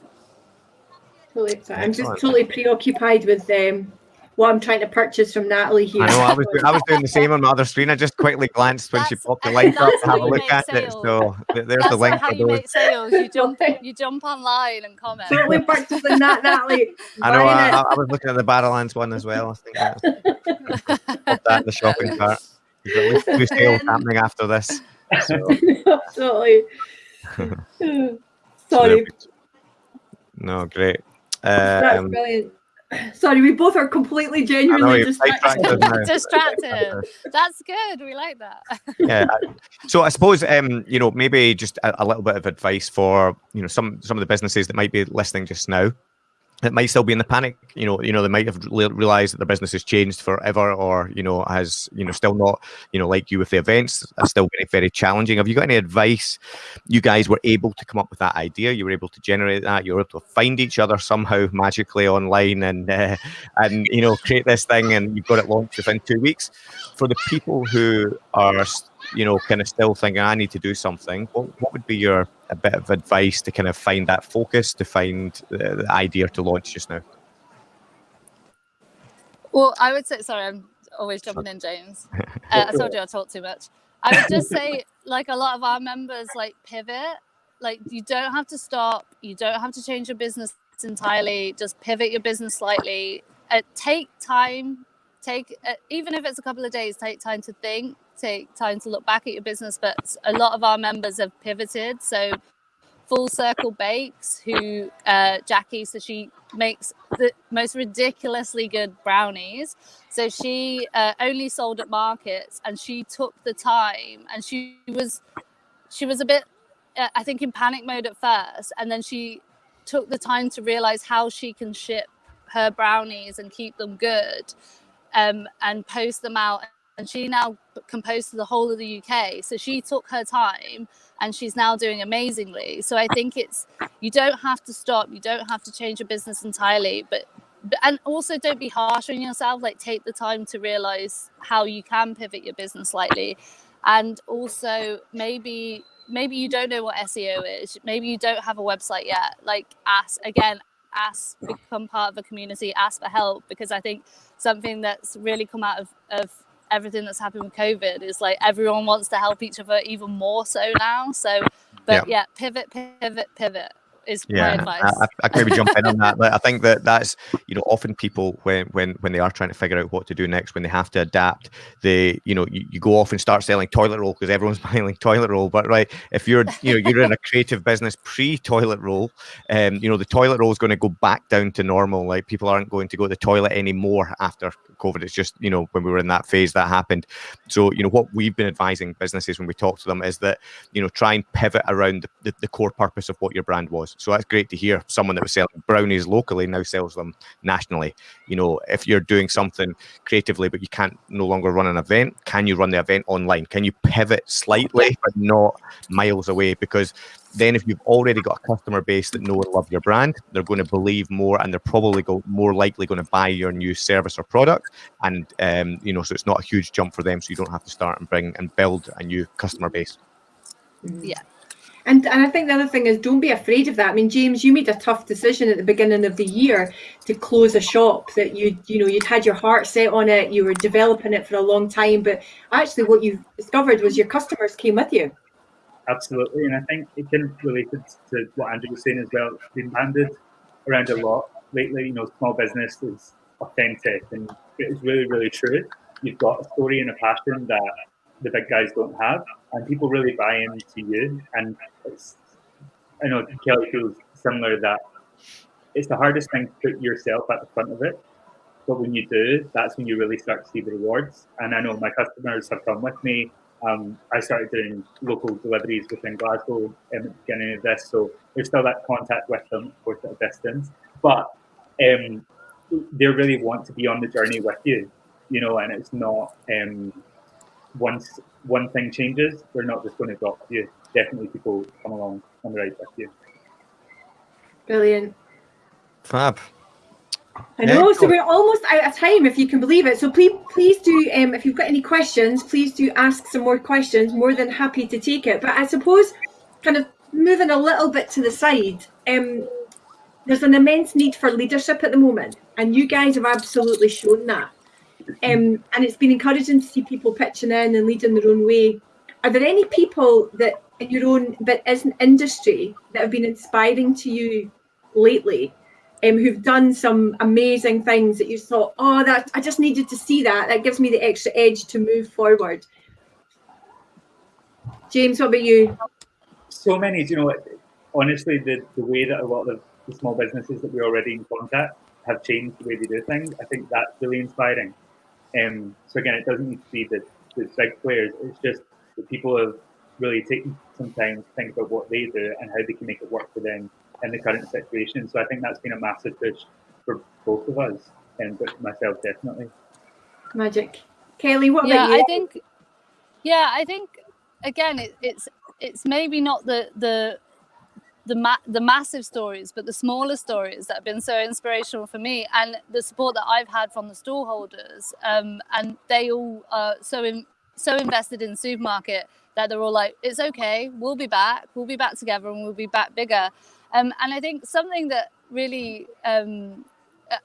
Totally I'm just totally preoccupied with them um, what I'm trying to purchase from Natalie here. I know I was doing, I was doing the same on my other screen. I just quickly glanced when that's, she popped the link up to have a look at sales. it. So there's that's the link. How you make sales. You jump, *laughs* you jump online and comment. Totally purchasing that, Natalie. I know. I, I, was looking at the Barrowlands one as well. I think *laughs* pop that in the shopping cart. There's at least two sales happening after this. So. *laughs* totally. Sorry. No, great. Um, That's brilliant. *clears throat* Sorry, we both are completely genuinely distracted. *laughs* distracted. That's good. We like that. *laughs* yeah. So I suppose um, you know, maybe just a, a, little bit of advice for, you know, some some of the businesses that might be listening just now it might still be in the panic. You know, you know, they might have realized that their business has changed forever, or you know, has you know, still not, you know, like you with the events, are still very, very challenging. Have you got any advice? You guys were able to come up with that idea. You were able to generate that. You were able to find each other somehow magically online, and uh, and you know, create this thing, and you've got it launched within two weeks. For the people who are you know, kind of still thinking, I need to do something, what, what would be your a bit of advice to kind of find that focus, to find the, the idea to launch just now? Well, I would say, sorry, I'm always jumping in, James. *laughs* Uh, I told you I talk too much. I would just say, like a lot of our members, like pivot. Like you don't have to stop. You don't have to change your business entirely. Just pivot your business slightly. Uh, take time. Take uh, even if it's a couple of days. Take time to think take time to look back at your business, but a lot of our members have pivoted. So Full Circle Bakes, who uh, Jackie, so she makes the most ridiculously good brownies. So she uh, only sold at markets, and she took the time, and she was she was a bit, uh, I think, in panic mode at first, and then she took the time to realize how she can ship her brownies and keep them good, um, and post them out and she now composed to the whole of the UK. So she took her time and she's now doing amazingly. So I think it's you don't have to stop, you don't have to change your business entirely, but and also don't be harsh on yourself. Like take the time to realize how you can pivot your business slightly. And also maybe maybe you don't know what SEO is. Maybe you don't have a website yet. Like ask again ask become part of a community. Ask for help because I think something that's really come out of, of everything that's happened with COVID is like everyone wants to help each other even more so now. So, but yeah, yeah pivot, pivot, pivot is yeah, my advice. I, I, can maybe jump in on that. *laughs* But I think that that's you know often people when when when they are trying to figure out what to do next, when they have to adapt, they you know you, you go off and start selling toilet roll because everyone's *laughs* buying toilet roll. But right, if you're you know you're in a creative business pre toilet roll, um, you know the toilet roll is going to go back down to normal. Like people aren't going to go to the toilet anymore after COVID. It's just you know when we were in that phase that happened. So you know what we've been advising businesses when we talk to them is that you know try and pivot around the, the, the core purpose of what your brand was. So that's great to hear. Someone that was selling brownies locally now sells them nationally. You know, if you're doing something creatively, but you can't no longer run an event, can you run the event online? Can you pivot slightly, but not miles away? Because then if you've already got a customer base that know and love your brand, they're going to believe more and they're probably go, more likely going to buy your new service or product. And, um, you know, so it's not a huge jump for them. So you don't have to start and bring and build a new customer base. Yeah. And and I think the other thing is don't be afraid of that. I mean, James, you made a tough decision at the beginning of the year to close a shop that you you know you'd had your heart set on it, you were developing it for a long time, but actually what you discovered was your customers came with you. Absolutely, and I think it can related to what Andrew was saying as well. It's been banded around a lot lately. You know, small business is authentic, and it's really, really true. You've got a story and a passion that the big guys don't have, and people really buy into you. And it's, I know Kelly feels similar that it's the hardest thing to put yourself at the front of it. But when you do, that's when you really start to see the rewards. And I know my customers have come with me. Um, I started doing local deliveries within Glasgow at the beginning of this, so there's still that contact with them, of course, at a distance. But um, they really want to be on the journey with you, you know, and it's not um, once one thing changes, they're not just going to drop you. Definitely people come along on the ride with you. Brilliant. Fab. I know, so we're almost out of time, if you can believe it. So please, please do, um, if you've got any questions, please do ask some more questions. More than happy to take it. But I suppose, kind of moving a little bit to the side, um, there's an immense need for leadership at the moment, and you guys have absolutely shown that. Um, and it's been encouraging to see people pitching in and leading their own way. Are there any people that in your own that isn't industry that have been inspiring to you lately, um, who've done some amazing things that you thought, oh, that I just needed to see that. That gives me the extra edge to move forward. James, what about you? So many, you know, honestly, the, the way that a lot of the small businesses that we're already in contact have changed the way they do things. I think that's really inspiring. Um, so again, it doesn't need to be the, the big players. It's just that people have really taken some time to think about what they do and how they can make it work for them in the current situation. So I think that's been a massive push for both of us, and but myself definitely. Magic, Kelly. What yeah, about you? I think. Yeah, I think again, it, it's it's maybe not the the the ma- the massive stories, but the smaller stories that have been so inspirational for me, and the support that I've had from the stallholders, um, and they all are so in, so invested in supermarket that they're all like, "It's okay, we'll be back, we'll be back together, and we'll be back bigger." Um, and I think something that really um,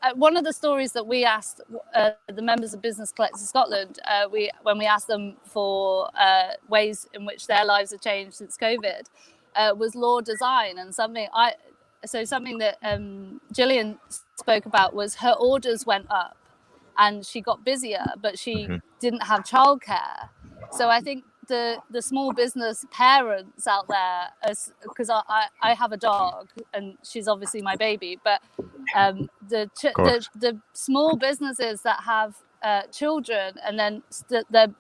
uh, one of the stories that we asked uh, the members of Business Collective Scotland, uh, we when we asked them for uh, ways in which their lives have changed since COVID, uh, was law design and something I so something that um, Gillian spoke about was her orders went up and she got busier, but she mm-hmm. didn't have childcare. So I think the the small business parents out there, because I, I, I have a dog and she's obviously my baby, but um, the, ch- the the small businesses that have uh, children and then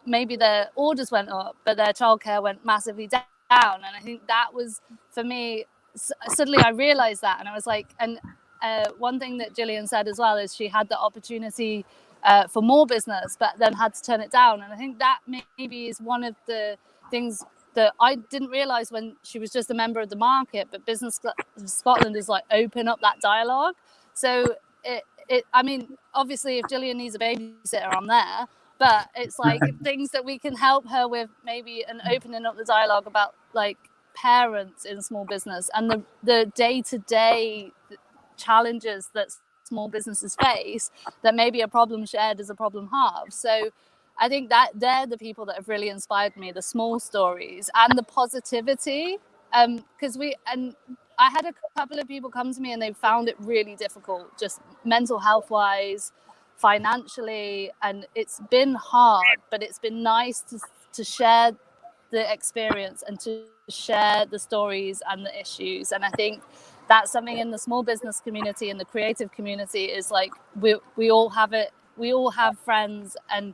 maybe their orders went up, but their childcare went massively down down and i think that was for me suddenly i realized that and i was like and uh, one thing that Gillian said as well is she had the opportunity uh, for more business, but then had to turn it down. And I think that maybe is one of the things that I didn't realize when she was just a member of the market. But Business Scotland is like open up that dialogue. So it, it I mean, obviously, if Gillian needs a babysitter, I'm there but it's *laughs* like things that we can help her with maybe and opening up the dialogue about like parents in small business and the the day-to-day challenges that small businesses face that maybe a problem shared is a problem halved. So i think that they're the people that have really inspired me the small stories and the positivity um because we and i had a couple of people come to me and they found it really difficult just mental health wise financially and it's been hard but it's been nice to, to share the experience and to share the stories and the issues. And i think that's something in the small business community and the creative community is like we we all have it we all have friends and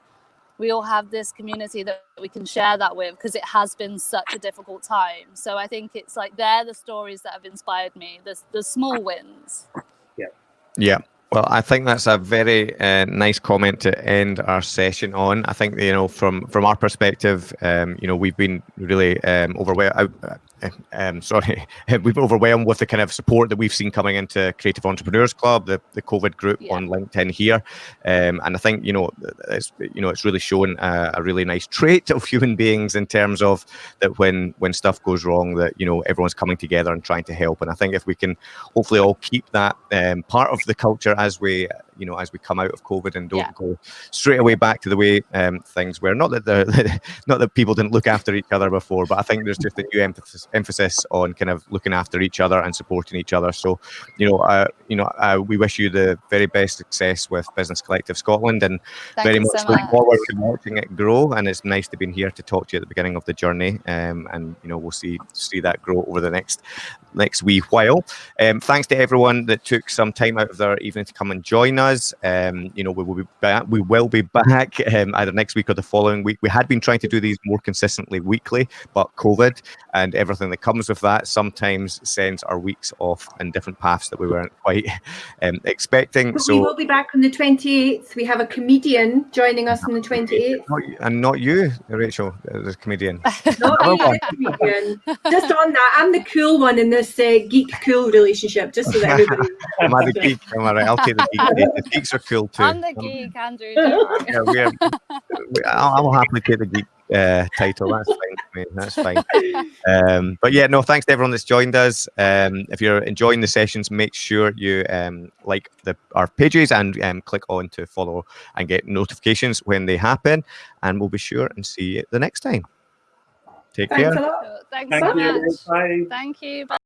we all have this community that we can share that with because it has been such a difficult time. So i think it's like they're the stories that have inspired me the, the small wins. Yeah. Yeah well, I think that's a very uh, nice comment to end our session on. I think you know, from from our perspective, um, you know, we've been really um, overwhelmed. *laughs* um, sorry, *laughs* we've been overwhelmed with the kind of support that we've seen coming into Creative Entrepreneurs Club, the, the COVID group Yeah. on LinkedIn here, um, and I think you know it's you know it's really shown a, a really nice trait of human beings in terms of that when when stuff goes wrong, that you know everyone's coming together and trying to help. And I think if we can hopefully all keep that um, part of the culture as we you know as we come out of COVID and don't Yeah. go straight away back to the way um, things were. Not that the *laughs* not that people didn't look after each other before, but I think there's just a new emphasis emphasis on kind of looking after each other and supporting each other. So, you know, uh, you know, uh, we wish you the very best success with Business Collective Scotland, and Thank very much so look much. forward to watching it grow. And it's nice to be here to talk to you at the beginning of the journey, um, and you know, we'll see see that grow over the next next wee while. Um, thanks to everyone that took some time out of their evening to come and join us. Um, you know, we will be back. We will be back um, either next week or the following week. We had been trying to do these more consistently weekly, but COVID and everything that comes with that sometimes sends our weeks off in different paths that we weren't quite *laughs* um, expecting. But we will be back on the 28th. We have a comedian joining us on the 28th. and not you, Rachel, the comedian. *laughs* Not me, the comedian. *laughs* Just on that, I'm the cool one in this uh, geek cool relationship, just so that everybody. *laughs* Am I the geek? Am I right? *laughs* I'll take the geek. The geeks are cool too. I'm the Um, geek, Andrew. *laughs* yeah, we're, we, I'll, I'll happily take the geek uh, title. That's fine. for me, That's fine. Um, but yeah, no, thanks to everyone that's joined us. Um, if you're enjoying the sessions, make sure you um, like the our pages and um, click on to follow and get notifications when they happen. And we'll be sure and see you the next time. Take care. Thanks a lot. Thanks Thank so you. much. Bye. Thank you. Bye.